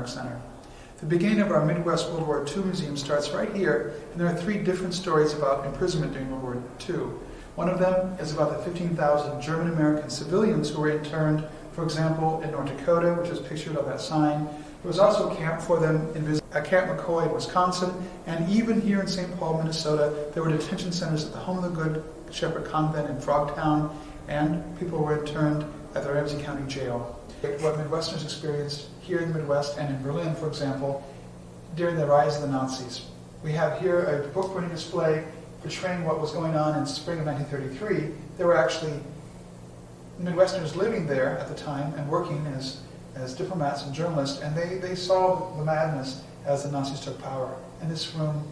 Landmark Center. The beginning of our Midwest World War II Museum starts right here, and there are three different stories about imprisonment during World War II. One of them is about the 15,000 German-American civilians who were interned, for example, in North Dakota, which is pictured on that sign. There was also a camp for them in, at Camp McCoy in Wisconsin, and even here in St. Paul, Minnesota, there were detention centers at the Home of the Good Shepherd Convent in Frogtown, and people were interned at the Ramsey County Jail. What Midwesterners experienced here in the Midwest and in Berlin, for example, during the rise of the Nazis. We have here a book printing display portraying what was going on in spring of 1933. There were actually Midwesterners living there at the time and working as, as diplomats and journalists, and they, they saw the madness as the Nazis took power. And this room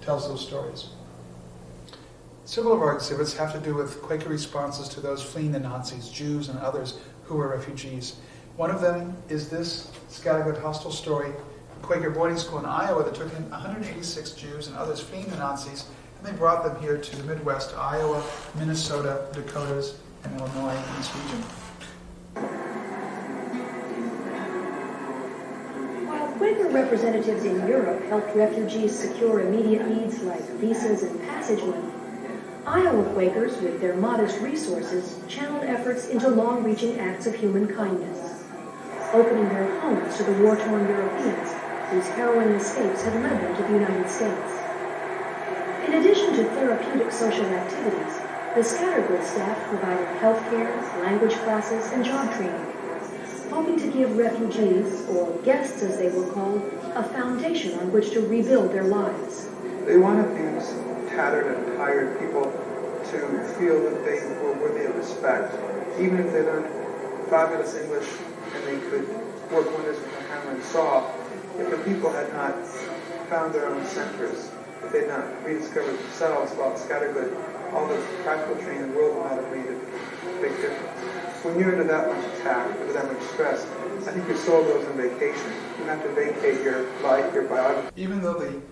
tells those stories. Several of our exhibits have to do with Quaker responses to those fleeing the Nazis, Jews and others who were refugees. One of them is this scattergood hostel story, a Quaker boarding school in Iowa that took in 186 Jews and others fleeing the Nazis, and they brought them here to the Midwest, Iowa, Minnesota, Dakotas, and Illinois in this region. While Quaker representatives in Europe helped refugees secure immediate needs like visas and passageway, Iowa Quakers, with their modest resources, channeled efforts into long-reaching acts of human kindness, opening their homes to the war-torn Europeans whose harrowing escapes had led them to the United States. In addition to therapeutic social activities, the Scattergood staff provided health care, language classes, and job training, hoping to give refugees, or guests as they were called, a foundation on which to rebuild their lives. They wanted these tattered and tired people to feel that they were worthy of respect, even if they learned fabulous English and they could work wonders with a hammer and saw. If the people had not found their own centers, if they had not rediscovered themselves about scattergood, all the practical training in the world not have made a big difference. When you're under that much attack, under that much stress, I think your soul goes on vacation. You have to vacate your life, your biography. Even though the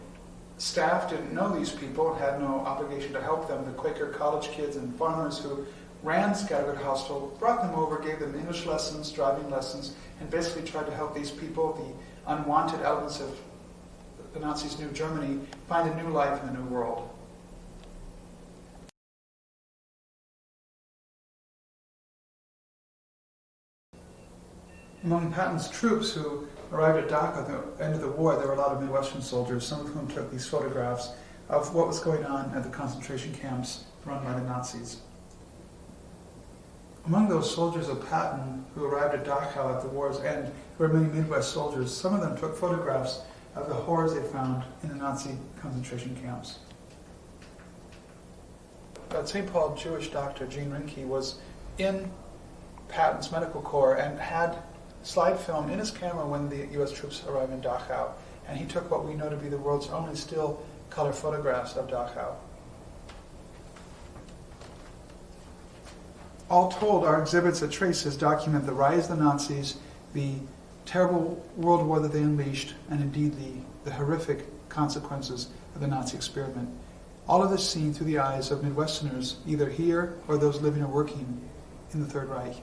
staff didn't know these people and had no obligation to help them. The Quaker college kids and farmers who ran Scattergood Hostel brought them over, gave them English lessons, driving lessons, and basically tried to help these people, the unwanted elements of the Nazis' new Germany, find a new life in the new world. Among Patton's troops who arrived at Dachau at the end of the war, there were a lot of Midwestern soldiers, some of whom took these photographs of what was going on at the concentration camps run by the Nazis. Among those soldiers of Patton who arrived at Dachau at the war's end were many Midwest soldiers. Some of them took photographs of the horrors they found in the Nazi concentration camps. Uh, but St. Paul Jewish doctor Gene Reinke was in Patton's medical corps and had slide film in his camera when the U.S. troops arrived in Dachau, and he took what we know to be the world's only still color photographs of Dachau. All told, our exhibits at Traces document the rise of the Nazis, the terrible world war that they unleashed, and indeed the, the horrific consequences of the Nazi experiment. All of this seen through the eyes of Midwesterners, either here or those living or working in the Third Reich.